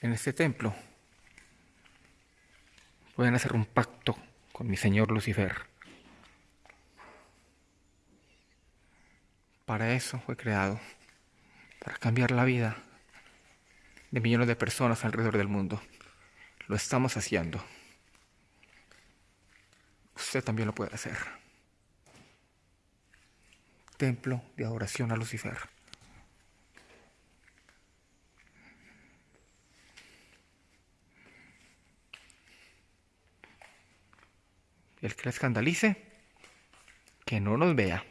en este templo pueden hacer un pacto con mi señor Lucifer. Para eso fue creado, para cambiar la vida de millones de personas alrededor del mundo. Lo estamos haciendo. Usted también lo puede hacer. Templo de adoración a Lucifer. El que le escandalice, que no nos vea.